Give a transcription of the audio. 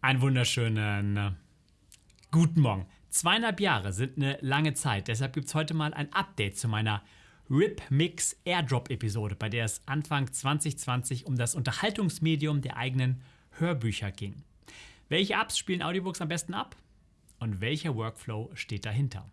Einen wunderschönen äh, guten Morgen. Zweieinhalb Jahre sind eine lange Zeit, deshalb gibt es heute mal ein Update zu meiner RIP Mix Airdrop Episode, bei der es Anfang 2020 um das Unterhaltungsmedium der eigenen Hörbücher ging. Welche Apps spielen Audiobooks am besten ab? Und welcher Workflow steht dahinter?